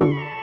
you.